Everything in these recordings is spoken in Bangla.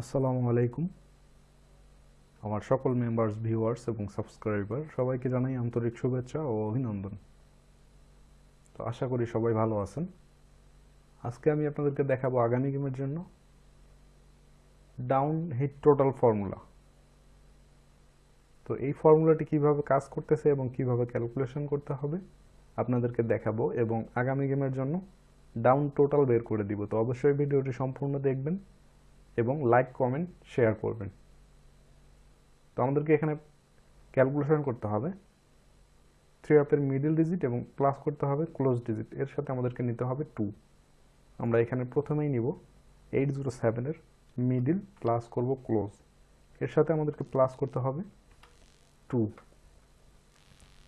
আসসালামু আলাইকুম। আমার সকল মেম্বার্স ভিউয়ার্স এবং সাবস্ক্রাইবার সবাইকে জানাই আন্তরিক শুভেচ্ছা ও অভিনন্দন। তো আশা করি সবাই ভালো আছেন। আজকে আমি আপনাদেরকে দেখাবো আগামী গেমের জন্য ডাউন হিট টোটাল ফর্মুলা তো এই ফর্মুলাটি কীভাবে কাজ করতেছে এবং কীভাবে ক্যালকুলেশন করতে হবে আপনাদেরকে দেখাবো এবং আগামী গেমের জন্য ডাউন টোটাল বের করে দিব। তো অবশ্যই ভিডিওটি সম্পূর্ণ দেখবেন এবং লাইক, কমেন্ট, শেয়ার করবেন। তো আমাদেরকে এখানে ক্যালকুলেশন করতে হবে। থ্রি আপের মিডল ডিজিট এবং প্লাস করতে হবে ক্লোজ ডিজিট। এর সাথে আমাদেরকে নিতে হবে টু। আমরা এখানে প্রথমেই নিব এইট জিরো সেভেনের মিডল, প্লাস করব ক্লোজ। এর সাথে আমাদেরকে প্লাস করতে হবে টু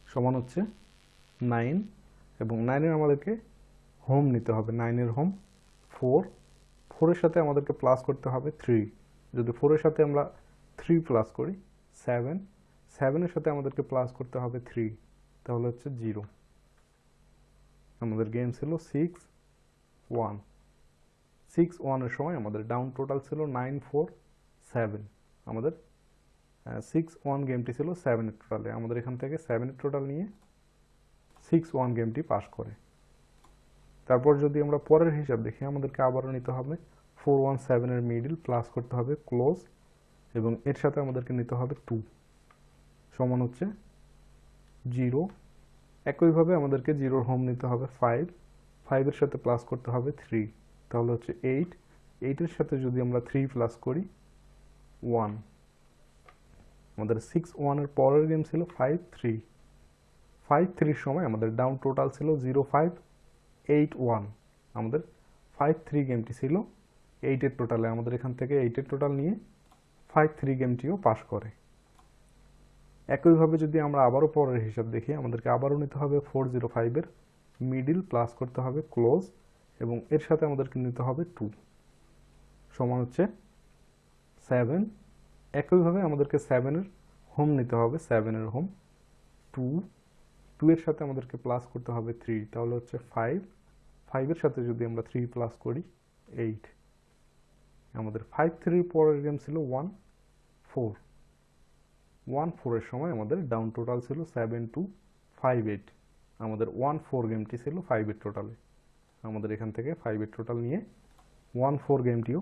সমান হচ্ছে নাইন এবং নাইনের আমাদেরকে হোম নিতে হবে। নাইনের হোম ফোর ফোরের সাথে আমাদেরকে প্লাস করতে হবে থ্রি যদি ফোরের সাথে আমরা থ্রি প্লাস করি সেভেন সেভেনের সাথে আমাদেরকে প্লাস করতে হবে থ্রি তাহলে হচ্ছে জিরো আমাদের গেম ছিল সিক্স ওয়ান সিক্স ওয়ানের সময় আমাদের ডাউন টোটাল ছিল নাইন ফোর সেভেন আমাদের সিক্স ওয়ান গেমটি ছিল সেভেনের টোটালে আমাদের এখান থেকে সেভেনের টোটাল নিয়ে সিক্স ওয়ান গেমটি পাস করে। তারপর যদি আমরা পরের হিসাব দেখি, আমাদেরকে আবারও নিতে হবে ফোর ওয়ান সেভেনের মিডিল প্লাস করতে হবে ক্লোজ এবং এর সাথে আমাদেরকে নিতে হবে টু সমান হচ্ছে জিরো একইভাবে আমাদেরকে জিরোর হোম নিতে হবে ফাইভ ফাইভের সাথে প্লাস করতে হবে থ্রি তাহলে হচ্ছে এইট এইটের সাথে যদি আমরা থ্রি প্লাস করি ওয়ান আমাদের সিক্স ওয়ানের পরের গেম ছিল ফাইভ থ্রি ফাইভ থ্রির সময় আমাদের ডাউন টোটাল ছিল জিরো ফাইভ এইট ওয়ান আমাদের ফাইভ থ্রি গেমটি ছিল এইটের টোটালে আমাদের এখান থেকে এইটের টোটাল নিয়ে ফাইভ থ্রি গেমটিও পাস করে। একইভাবে যদি আমরা আবারও পরের হিসাব দেখি, আমাদেরকে আবারও নিতে হবে ফোর জিরো ফাইভের মিডিল প্লাস করতে হবে ক্লোজ এবং এর সাথে আমাদেরকে নিতে হবে টু সমান হচ্ছে সেভেন একইভাবে আমাদেরকে সেভেনের হোম নিতে হবে সেভেনের হোম টু টু এর সাথে আমাদেরকে প্লাস করতে হবে থ্রি তাহলে হচ্ছে ফাইভ ফাইভের সাথে যদি আমরা থ্রি প্লাস করি এইট আমাদের ফাইভ থ্রির পরের গেম ছিল ওয়ান ফোর ওয়ান ফোরের সময় আমাদের ডাউন টোটাল ছিল সেভেন টু ফাইভ এইট আমাদের ওয়ান ফোর গেমটি ছিল ফাইভ এইট টোটালে আমাদের এখান থেকে ফাইভ এইট টোটাল নিয়ে ওয়ান ফোর গেমটিও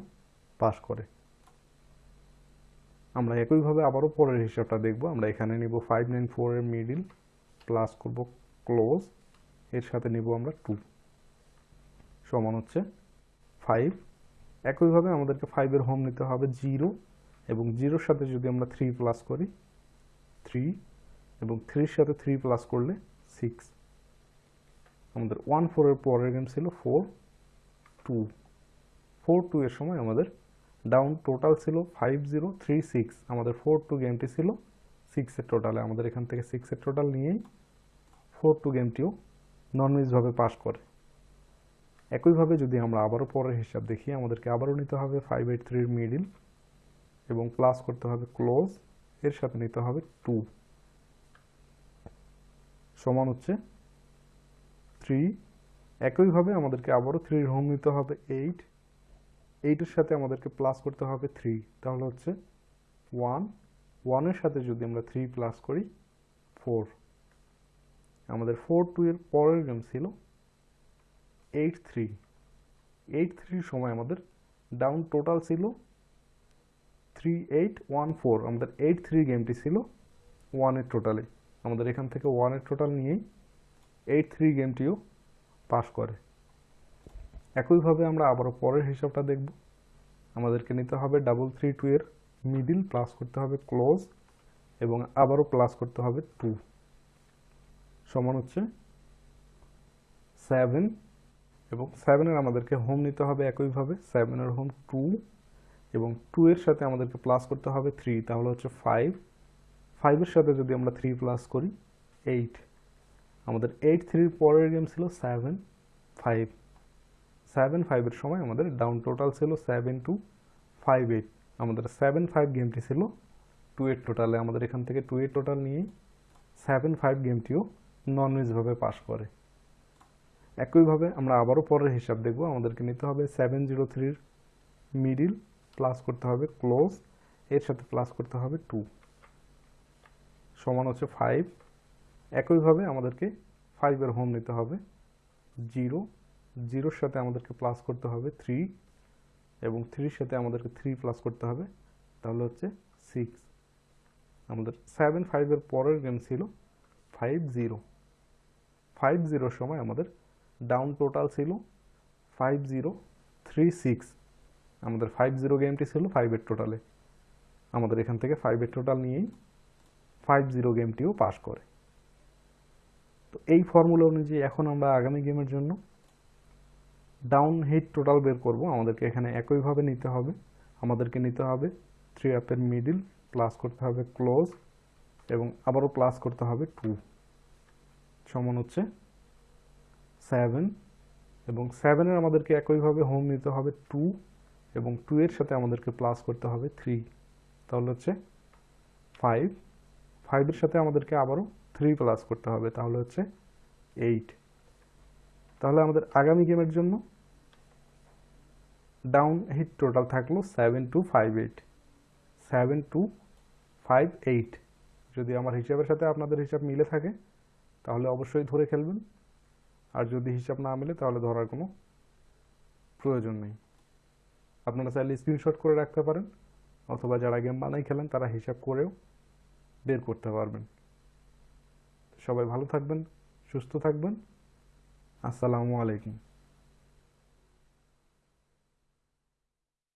পাস করে। আমরা একইভাবে আবারও পরের হিসাবটা দেখব। আমরা এখানে নিব ফাইভ নাইন ফোরের মিডিল প্লাস করব ক্লোজ এর সাথে নিব আমরা টু সমান হচ্ছে ফাইভ একইভাবে আমাদেরকে ফাইভের হোম নিতে হবে জিরো এবং জিরোর সাথে যদি আমরা থ্রি প্লাস করি থ্রি এবং থ্রির সাথে থ্রি প্লাস করলে সিক্স আমাদের ওয়ান ফোরের পরের গেম ছিল ফোর টু ফোর টু এর সময় আমাদের ডাউন টোটাল ছিল ফাইভ জিরো থ্রি সিক্স আমাদের ফোর টু গেমটি ছিল সিক্সের টোটালে আমাদের এখান থেকে সিক্সের টোটাল নিয়েই ফোর টু গেমটিও ননমিজভাবে পাস করে। একইভাবে যদি আমরা আবারও পরের হিসাব দেখি, আমাদেরকে আবারও নিতে হবে ফাইভ এইট থ্রির মিডিল এবং প্লাস করতে হবে ক্লোজ এর সাথে নিতে হবে টু সমান হচ্ছে থ্রি একইভাবে আমাদেরকে আবারও থ্রির হোম নিতে হবে এইট এইটের সাথে আমাদেরকে প্লাস করতে হবে থ্রি তাহলে হচ্ছে ওয়ান ওয়ানের সাথে যদি আমরা থ্রি প্লাস করি ফোর আমাদের ফোর টু এর পরের গেম ছিল এইট থ্রি এইট থ্রির সময় আমাদের ডাউন টোটাল ছিল থ্রি এইট ওয়ান ফোর আমাদের এইট থ্রি গেমটি ছিল ওয়ানের টোটালে আমাদের এখান থেকে ওয়ানের টোটাল নিয়েই এইট থ্রি গেমটিও পাস করে। একইভাবে আমরা আবারও পরের হিসাবটা দেখব। আমাদেরকে নিতে হবে ডাবল থ্রি টু এর মিডিল প্লাস করতে হবে ক্লোজ এবং আবারও প্লাস করতে হবে টু সমান হচ্ছে সেভেন এবং সেভেনের আমাদেরকে হোম নিতে হবে একইভাবে। সেভেনের হোম টু এবং টু এর সাথে আমাদেরকে প্লাস করতে হবে থ্রি তাহলে হচ্ছে ফাইভ ফাইভের সাথে যদি আমরা থ্রি প্লাস করি এইট আমাদের এইট থ্রির পরের গেম ছিল সেভেন ফাইভ সেভেন ফাইভের সময় আমাদের ডাউন টোটাল ছিল সেভেন টু ফাইভ এইট আমাদের সেভেন ফাইভ গেমটি ছিল টু এইট টোটালে আমাদের এখান থেকে টু এইট টোটাল নিয়েই সেভেন ফাইভ গেমটিও নন মিসভাবে পাস করে। একইভাবে আমরা আবারও পরের হিসাব দেখব। আমাদেরকে নিতে হবে সেভেন জিরো থ্রির মিডিল প্লাস করতে হবে ক্লোজ এর সাথে প্লাস করতে হবে টু সমান হচ্ছে ফাইভ একইভাবে আমাদেরকে ফাইভের হোম নিতে হবে জিরো জিরোর সাথে আমাদেরকে প্লাস করতে হবে থ্রি এবং থ্রির সাথে আমাদেরকে থ্রি প্লাস করতে হবে, তাহলে হচ্ছে সিক্স আমাদের সেভেন ফাইভের পরের গেম ছিল ফাইভ জিরো ফাইভ জিরোর সময় আমাদের ডাউন টোটাল ছিল ফাইভ জিরো থ্রি সিক্স আমাদের ফাইভ জিরো গেমটি ছিল ফাইভের টোটালে আমাদের এখান থেকে ফাইভের টোটাল নিয়েই ফাইভ জিরো গেমটিও পাস করে। তো এই ফর্মুলা অনুযায়ী এখন আমরা আগামী গেমের জন্য ডাউন হিট টোটাল বের করব। আমাদেরকে এখানে একইভাবে নিতে হবে। আমাদেরকে নিতে হবে থ্রি আপের মিডিল প্লাস করতে হবে ক্লোজ এবং আবারও প্লাস করতে হবে টু সমান হচ্ছে সেভেন এবং সেভেনের আমাদেরকে একইভাবে হোম নিতে হবে টু এবং টু এর সাথে আমাদেরকে প্লাস করতে হবে থ্রি তাহলে হচ্ছে ফাইভ ফাইভের সাথে আমাদেরকে আবারও থ্রি প্লাস করতে হবে, তাহলে হচ্ছে এইট তাহলে আমাদের আগামী গেমের জন্য ডাউন হিট টোটাল থাকল seven two five eight seven two five eight যদি আমার হিসাবের সাথে আপনাদের হিসাব মিলে থাকে, তাহলে অবশ্যই ধরে খেলবেন। আর যদি হিসাব না মেলে, তাহলে ধরার কোনো প্রয়োজন নেই। আপনারা চাইলে স্ক্রিনশট করে রাখতে পারেন, অথবা যারা গেম বানাই খেলেন, তারা হিসাব করেও বের করতে পারবেন। সবাই ভালো থাকবেন, সুস্থ থাকবেন। আসসালামু আলাইকুম।